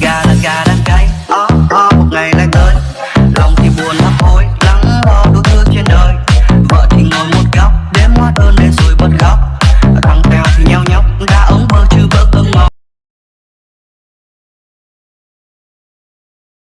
Gà là gà đang gáy, ó oh, một ngày lại tới. Lòng thì buồn lắm